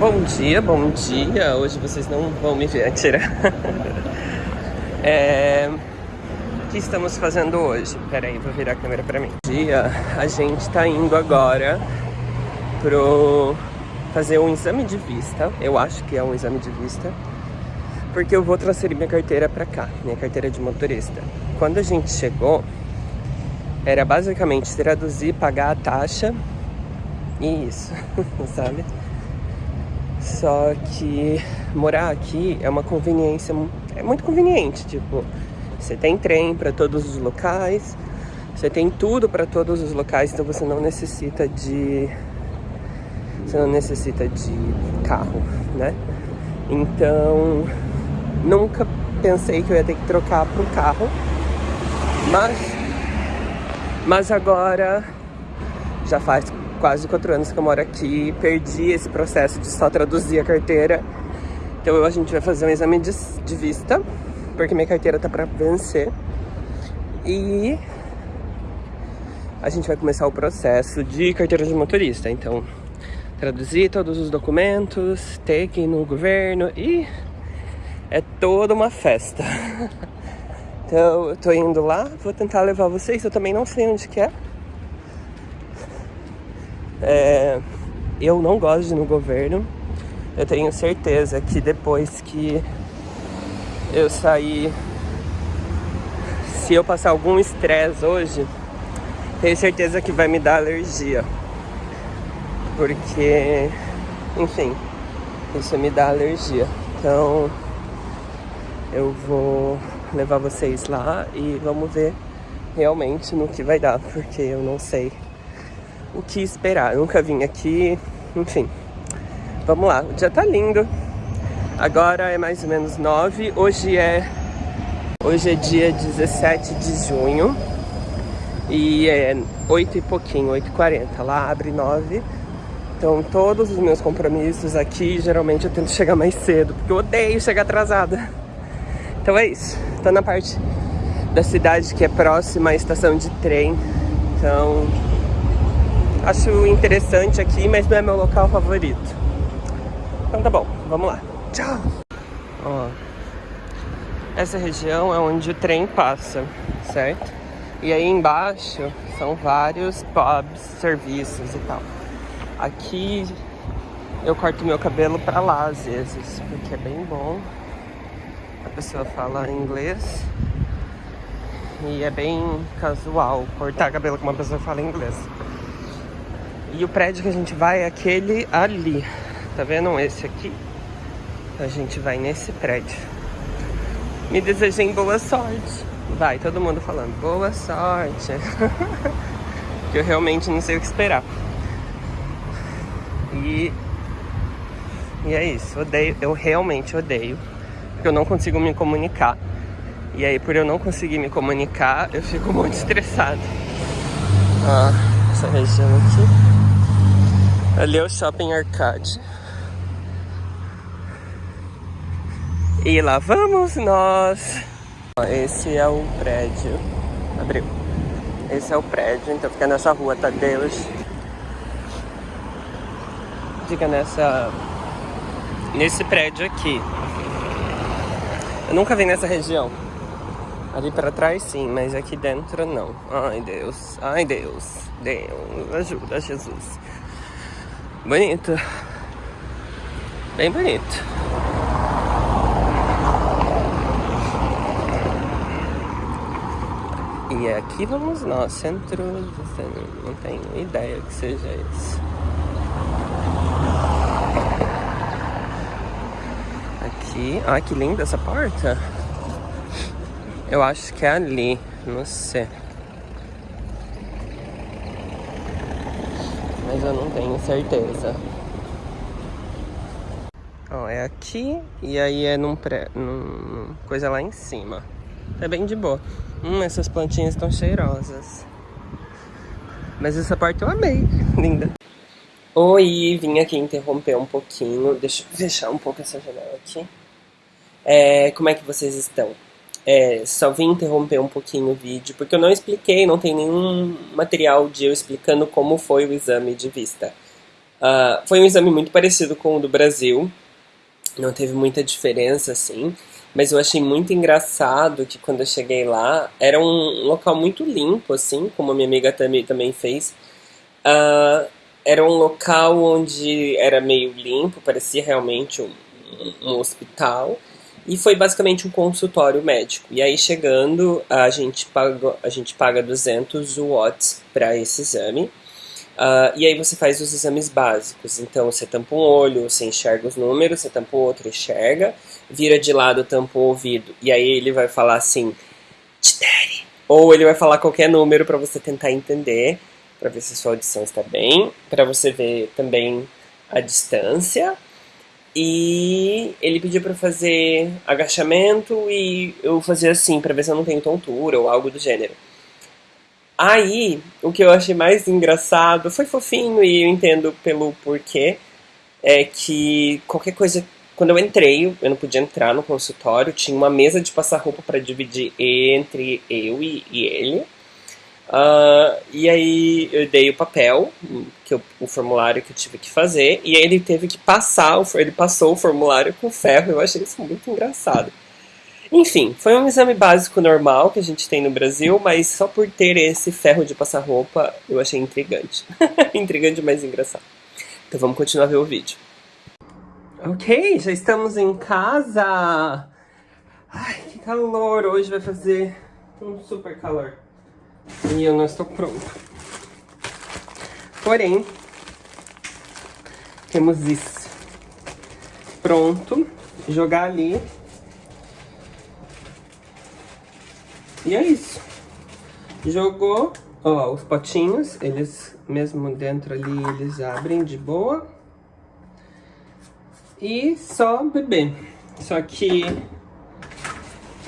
Bom dia, bom dia. Hoje vocês não vão me ver tirar. é... O que estamos fazendo hoje? Pera aí, vou virar a câmera pra mim. Dia, a gente tá indo agora pro fazer um exame de vista. Eu acho que é um exame de vista. Porque eu vou transferir minha carteira pra cá, minha carteira de motorista. Quando a gente chegou, era basicamente traduzir, pagar a taxa e isso, sabe? Só que morar aqui é uma conveniência, é muito conveniente, tipo, você tem trem para todos os locais, você tem tudo para todos os locais, então você não necessita de você não necessita de carro, né? Então, nunca pensei que eu ia ter que trocar para um carro, mas mas agora já faz quase quatro anos que eu moro aqui, perdi esse processo de só traduzir a carteira. Então a gente vai fazer um exame de, de vista, porque minha carteira tá para vencer. E a gente vai começar o processo de carteira de motorista. Então, traduzir todos os documentos, ter que ir no governo e é toda uma festa. Então, eu tô indo lá, vou tentar levar vocês, eu também não sei onde que é. É, eu não gosto de ir no governo. Eu tenho certeza que depois que eu sair, se eu passar algum estresse hoje, tenho certeza que vai me dar alergia. Porque, enfim, isso me dá alergia. Então, eu vou levar vocês lá e vamos ver realmente no que vai dar, porque eu não sei o que esperar. Eu nunca vim aqui, enfim. Vamos lá, o dia tá lindo. Agora é mais ou menos 9. Hoje é hoje é dia 17 de junho. E é 8 e pouquinho, 8 e 40. Lá abre 9. Então todos os meus compromissos aqui, geralmente eu tento chegar mais cedo, porque eu odeio chegar atrasada. Então é isso. Tô na parte da cidade que é próxima à estação de trem. Então Acho interessante aqui, mas não é meu local favorito. Então tá bom, vamos lá. Tchau! Ó, essa região é onde o trem passa, certo? E aí embaixo são vários pubs, serviços e tal. Aqui eu corto meu cabelo pra lá às vezes, porque é bem bom. A pessoa fala inglês e é bem casual cortar cabelo com uma pessoa que fala inglês. E o prédio que a gente vai é aquele ali. Tá vendo esse aqui? A gente vai nesse prédio. Me desejem boa sorte. Vai, todo mundo falando boa sorte. que eu realmente não sei o que esperar. E... E é isso, odeio, eu realmente odeio. Porque eu não consigo me comunicar. E aí, por eu não conseguir me comunicar, eu fico muito estressado. Ah, essa região aqui. Ali é o Shopping Arcade. E lá vamos nós. Esse é o prédio. Abriu. Esse é o prédio, então fica nessa rua Tadeus. Fica nessa... Nesse prédio aqui. Eu nunca vim nessa região. Ali pra trás sim, mas aqui dentro não. Ai Deus, ai Deus, Deus, ajuda Jesus. Bonito. Bem bonito. E aqui vamos nós, centro, não tenho ideia que seja isso. Aqui, ah que linda essa porta. Eu acho que é ali, não sei. Mas eu não tenho certeza. Ó, é aqui e aí é num, pré, num coisa lá em cima. É bem de boa. Hum, essas plantinhas estão cheirosas. Mas essa parte eu amei, linda. Oi, vim aqui interromper um pouquinho. Deixa eu fechar um pouco essa janela aqui. É, como é que vocês estão? É, só vim interromper um pouquinho o vídeo, porque eu não expliquei, não tem nenhum material de eu explicando como foi o exame de vista. Uh, foi um exame muito parecido com o do Brasil, não teve muita diferença assim, mas eu achei muito engraçado que quando eu cheguei lá, era um local muito limpo, assim, como a minha amiga também, também fez. Uh, era um local onde era meio limpo, parecia realmente um, um hospital. E foi basicamente um consultório médico. E aí chegando, a gente paga, a gente paga 200 watts para esse exame. Uh, e aí você faz os exames básicos. Então você tampa um olho, você enxerga os números, você tampa o outro, enxerga, vira de lado, tampa o ouvido. E aí ele vai falar assim, Tidere. Ou ele vai falar qualquer número para você tentar entender, para ver se sua audição está bem, para você ver também a distância. E ele pediu para fazer agachamento e eu fazia assim, para ver se eu não tenho tontura ou algo do gênero. Aí, o que eu achei mais engraçado, foi fofinho e eu entendo pelo porquê, é que qualquer coisa, quando eu entrei, eu não podia entrar no consultório, tinha uma mesa de passar roupa para dividir entre eu e, e ele. Uh, e aí eu dei o papel, que eu, o formulário que eu tive que fazer, e ele teve que passar, ele passou o formulário com ferro, eu achei isso muito engraçado. Enfim, foi um exame básico normal que a gente tem no Brasil, mas só por ter esse ferro de passar roupa, eu achei intrigante. intrigante, mas engraçado. Então vamos continuar a ver o vídeo. Ok, já estamos em casa. Ai, que calor, hoje vai fazer um super calor. E eu não estou pronta. Porém, temos isso. Pronto. Jogar ali. E é isso. Jogou, ó, os potinhos, eles mesmo dentro ali, eles abrem de boa. E só beber. Só que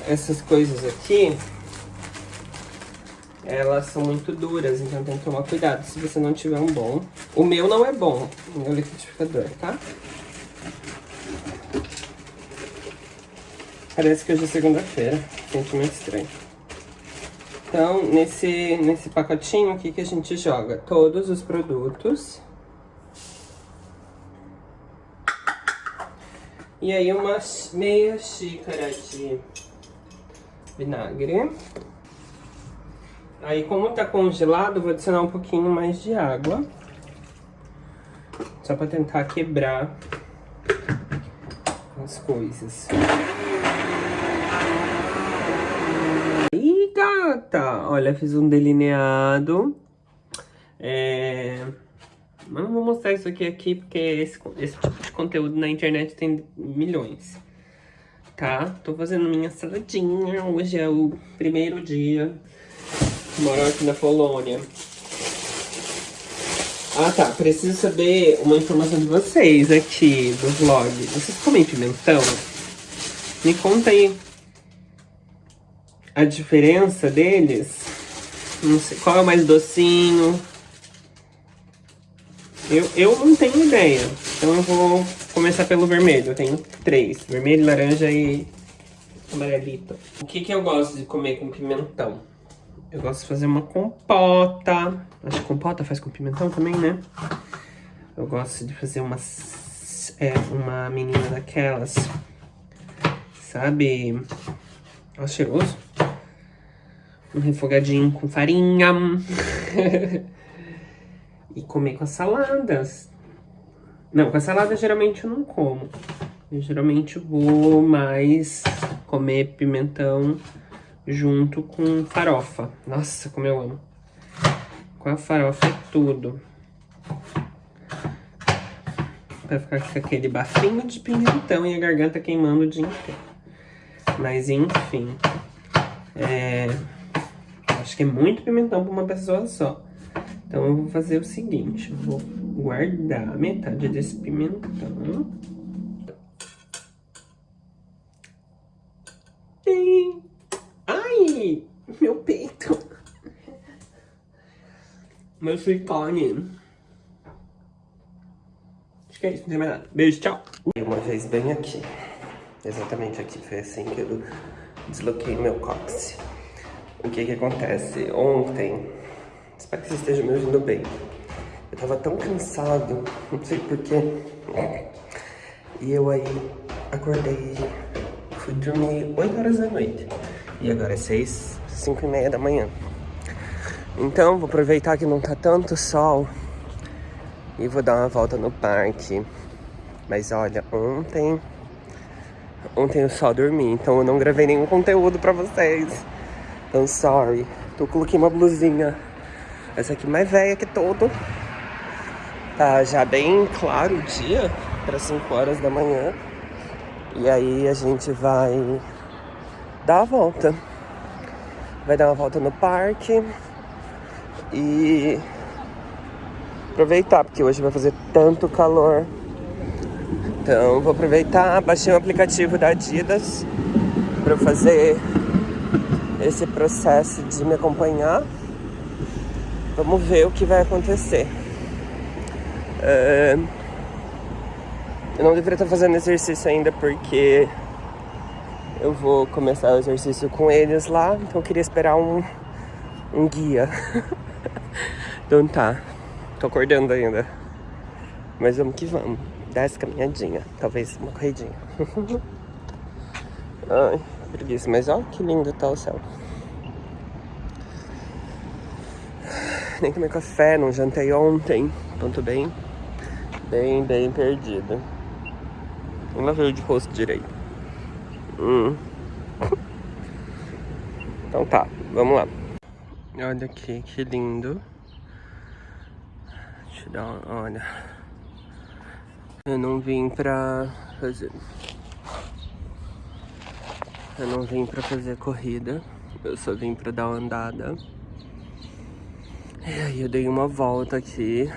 essas coisas aqui, elas são muito duras, então tem que tomar cuidado se você não tiver um bom. O meu não é bom, o meu liquidificador, tá? Parece que hoje é segunda-feira, sentimento estranho. Então, nesse, nesse pacotinho aqui que a gente joga todos os produtos. E aí uma meia xícara de vinagre. Aí, como tá congelado, vou adicionar um pouquinho mais de água. Só pra tentar quebrar as coisas. Ih, gata! Olha, fiz um delineado. É... Mas não vou mostrar isso aqui, aqui porque esse, esse tipo de conteúdo na internet tem milhões. Tá? Tô fazendo minha saladinha. Hoje é o primeiro dia moram aqui na Polônia. Ah tá, preciso saber uma informação de vocês aqui do vlog. Vocês comem pimentão? Me conta aí a diferença deles. Não sei qual é o mais docinho. Eu, eu não tenho ideia. Então eu vou começar pelo vermelho. Eu tenho três. Vermelho, laranja e amarelito. O que, que eu gosto de comer com pimentão? Eu gosto de fazer uma compota. Acho que compota faz com pimentão também, né? Eu gosto de fazer uma, é, uma menina daquelas, sabe? Olha cheiroso. Um refogadinho com farinha. e comer com as saladas. Não, com a salada geralmente eu não como. Eu geralmente vou mais comer pimentão junto com farofa. Nossa, como eu amo. Com a farofa é tudo. Pra ficar com aquele bafinho de pimentão e a garganta queimando o dia inteiro. Mas enfim. É... Acho que é muito pimentão pra uma pessoa só. Então eu vou fazer o seguinte. Vou guardar metade desse pimentão. meu peito. Meu silicone. Acho que é isso, não tem mais nada. Beijo, tchau. Uma vez bem aqui. Exatamente aqui. Foi assim que eu desloquei meu cóccix. O que que acontece? Ontem, espero que você esteja me ouvindo bem. Eu tava tão cansado, não sei porquê. E eu aí acordei, fui dormir 8 horas da noite. E agora é 6, 5 e meia da manhã. Então vou aproveitar que não tá tanto sol e vou dar uma volta no parque. Mas olha, ontem ontem eu só dormi, então eu não gravei nenhum conteúdo pra vocês. Então sorry. Então coloquei uma blusinha. Essa aqui mais velha que todo. Tá já bem claro o dia, para 5 horas da manhã. E aí a gente vai dar a volta. Vai dar uma volta no parque e aproveitar, porque hoje vai fazer tanto calor. Então vou aproveitar, baixei um aplicativo da Adidas para fazer esse processo de me acompanhar. Vamos ver o que vai acontecer. Eu não deveria estar fazendo exercício ainda porque eu vou começar o exercício com eles lá, então eu queria esperar um, um guia. então tá, tô acordando ainda. Mas vamos que vamos. Dá essa caminhadinha, talvez uma corridinha. Ai, preguiça, mas ó que lindo tá o céu. Nem tomei café, não jantei ontem, tô bem Bem, bem perdida. Não lavei de rosto direito. Hum. Então tá, vamos lá. Olha aqui, que lindo. Deixa eu dar uma olha. Eu não vim pra fazer... Eu não vim pra fazer corrida. Eu só vim pra dar uma andada. E aí eu dei uma volta aqui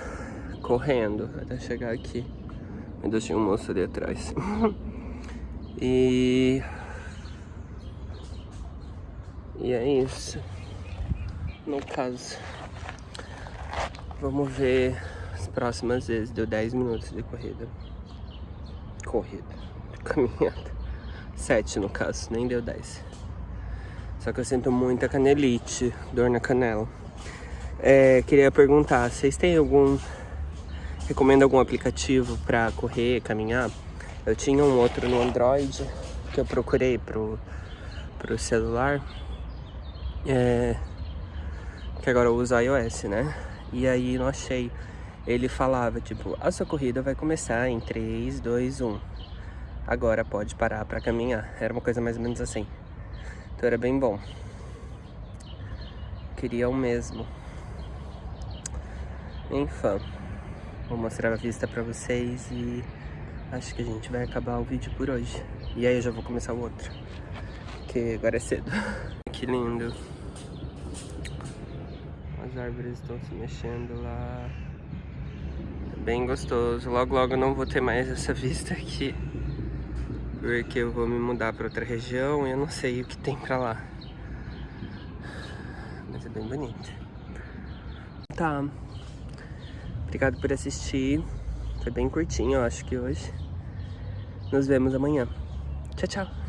correndo até chegar aqui. Ainda tinha um moço ali atrás. e... E é isso. No caso. Vamos ver as próximas vezes. Deu 10 minutos de corrida. Corrida. Caminhada. 7 no caso, nem deu 10. Só que eu sinto muita canelite, dor na canela. É, queria perguntar, vocês têm algum Recomendo algum aplicativo para correr, caminhar? Eu tinha um outro no Android que eu procurei pro, pro celular. É, que agora uso iOS, né? E aí não achei. Ele falava, tipo, a sua corrida vai começar em 3, 2, 1. Agora pode parar para caminhar. Era uma coisa mais ou menos assim. Então era bem bom. Queria o mesmo. Enfim. Vou mostrar a vista pra vocês e acho que a gente vai acabar o vídeo por hoje. E aí eu já vou começar o outro, que agora é cedo. que lindo. As árvores estão se mexendo lá. É bem gostoso. Logo, logo eu não vou ter mais essa vista aqui. Porque eu vou me mudar pra outra região e eu não sei o que tem pra lá. Mas é bem bonito. Tá. Obrigado por assistir. Foi bem curtinho, eu acho que hoje. Nos vemos amanhã. Tchau, tchau.